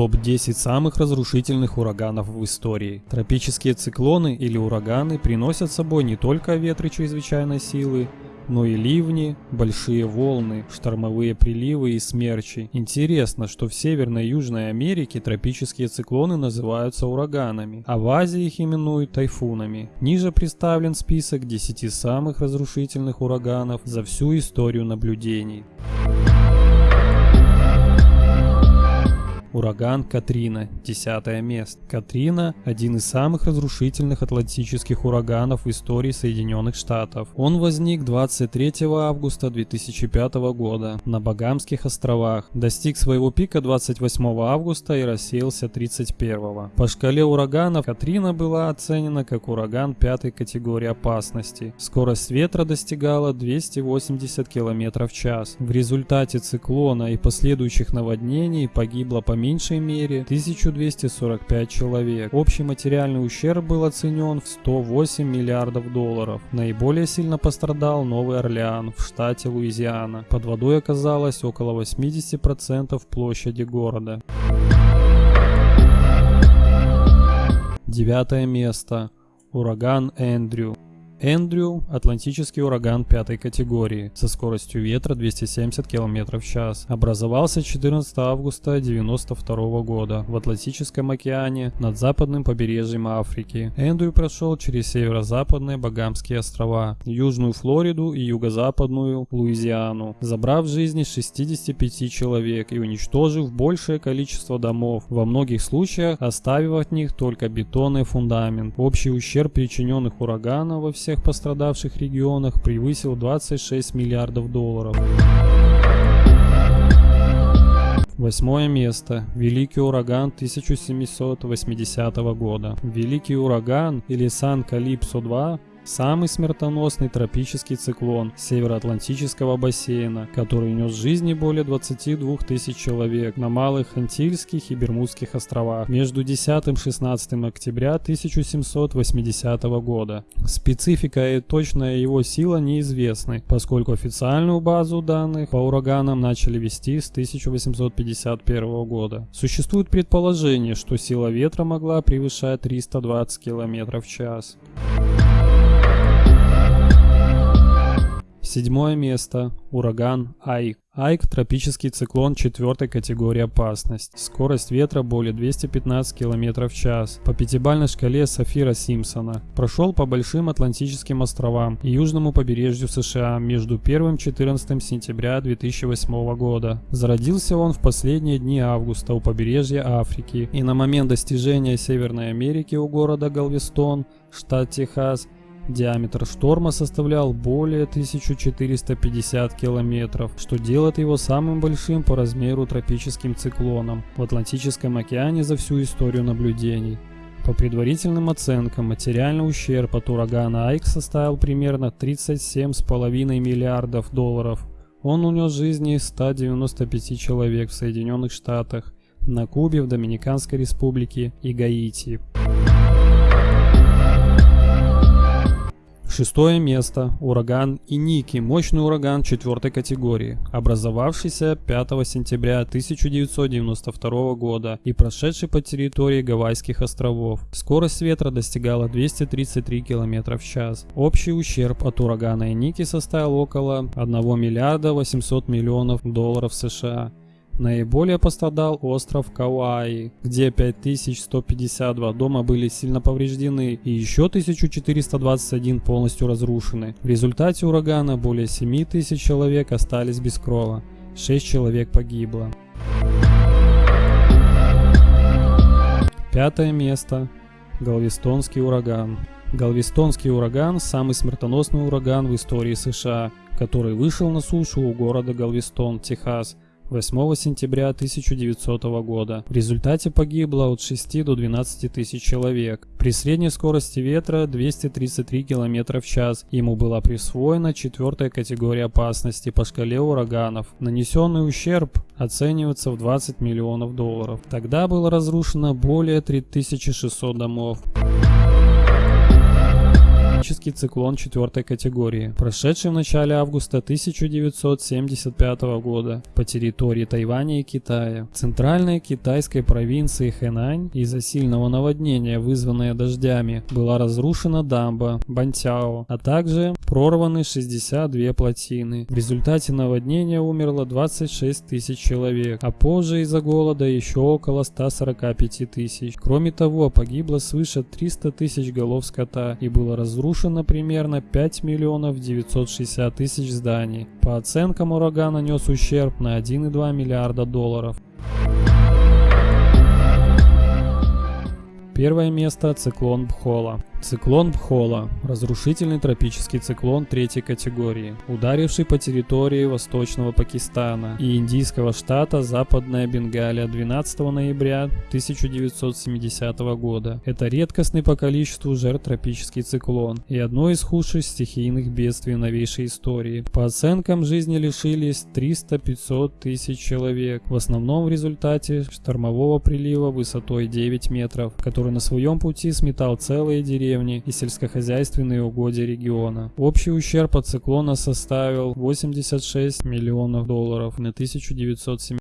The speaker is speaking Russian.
Топ-10 самых разрушительных ураганов в истории. Тропические циклоны или ураганы приносят с собой не только ветры чрезвычайной силы, но и ливни, большие волны, штормовые приливы и смерчи. Интересно, что в Северной и Южной Америке тропические циклоны называются ураганами, а в Азии их именуют тайфунами. Ниже представлен список 10 самых разрушительных ураганов за всю историю наблюдений. Ураган Катрина, десятое место. Катрина – один из самых разрушительных атлантических ураганов в истории Соединенных Штатов. Он возник 23 августа 2005 года на Багамских островах, достиг своего пика 28 августа и рассеялся 31. По шкале ураганов Катрина была оценена как ураган пятой категории опасности. Скорость ветра достигала 280 км в час. В результате циклона и последующих наводнений погибло по меньшей мере 1245 человек. Общий материальный ущерб был оценен в 108 миллиардов долларов. Наиболее сильно пострадал Новый Орлеан в штате Луизиана. Под водой оказалось около 80% площади города. Девятое место. Ураган Эндрю. Эндрю – атлантический ураган пятой категории со скоростью ветра 270 км в час. Образовался 14 августа 1992 года в Атлантическом океане над западным побережьем Африки. Эндрю прошел через северо-западные Багамские острова, Южную Флориду и юго-западную Луизиану, забрав жизни 65 человек и уничтожив большее количество домов, во многих случаях оставив от них только бетонный фундамент. Общий ущерб причиненных ураганом во всех всех пострадавших регионах превысил 26 миллиардов долларов. Восьмое место. Великий ураган 1780 года. Великий ураган или Сан Калипсо-2 Самый смертоносный тропический циклон Североатлантического бассейна, который нес жизни более 22 тысяч человек на Малых Антильских и Бермудских островах между 10 и 16 октября 1780 года. Специфика и точная его сила неизвестны, поскольку официальную базу данных по ураганам начали вести с 1851 года. Существует предположение, что сила ветра могла превышать 320 км в час. Седьмое место. Ураган Айк. Айк – тропический циклон четвертой категории опасность. Скорость ветра более 215 км в час. По пятибалльной шкале Сафира Симпсона. Прошел по большим Атлантическим островам и южному побережью США между 1 и 14 сентября 2008 года. Зародился он в последние дни августа у побережья Африки и на момент достижения Северной Америки у города Галвестон, штат Техас – Диаметр шторма составлял более 1450 километров, что делает его самым большим по размеру тропическим циклоном в Атлантическом океане за всю историю наблюдений. По предварительным оценкам, материальный ущерб от урагана Айк составил примерно 37,5 миллиардов долларов. Он унес жизни 195 человек в Соединенных Штатах, на Кубе, в Доминиканской Республике и Гаити. Шестое место. Ураган Иники. Мощный ураган четвертой категории, образовавшийся 5 сентября 1992 года и прошедший по территории Гавайских островов. Скорость ветра достигала 233 км в час. Общий ущерб от урагана Иники составил около 1 миллиарда 800 миллионов долларов США. Наиболее пострадал остров Кауаи, где 5152 дома были сильно повреждены и еще 1421 полностью разрушены. В результате урагана более 7000 человек остались без крова, 6 человек погибло. Пятое место. Галвестонский ураган. Галвестонский ураган – самый смертоносный ураган в истории США, который вышел на сушу у города Галвестон, Техас – 8 сентября 1900 года. В результате погибло от 6 до 12 тысяч человек. При средней скорости ветра 233 км в час. Ему была присвоена четвертая категория опасности по шкале ураганов. Нанесенный ущерб оценивается в 20 миллионов долларов. Тогда было разрушено более 3600 домов. Тропический циклон четвертой категории, прошедший в начале августа 1975 года по территории Тайваня и Китая. В центральной китайской провинции Хэнань из-за сильного наводнения, вызванное дождями, была разрушена дамба Бантяо, а также прорваны 62 плотины. В результате наводнения умерло 26 тысяч человек, а позже из-за голода еще около 145 тысяч. Кроме того, погибло свыше 300 тысяч голов скота и было разрушено примерно 5 миллионов 960 тысяч зданий. По оценкам ураган нанес ущерб на 1,2 миллиарда долларов. Первое место – циклон Бхола. Циклон Бхола – разрушительный тропический циклон третьей категории, ударивший по территории восточного Пакистана и индийского штата Западная Бенгалия 12 ноября 1970 года. Это редкостный по количеству жертв тропический циклон и одно из худших стихийных бедствий новейшей истории. По оценкам, жизни лишились 300-500 тысяч человек, в основном в результате штормового прилива высотой 9 метров, который на своем пути сметал целые деревни деревни и сельскохозяйственные угодья региона. Общий ущерб от циклона составил 86 миллионов долларов на 1970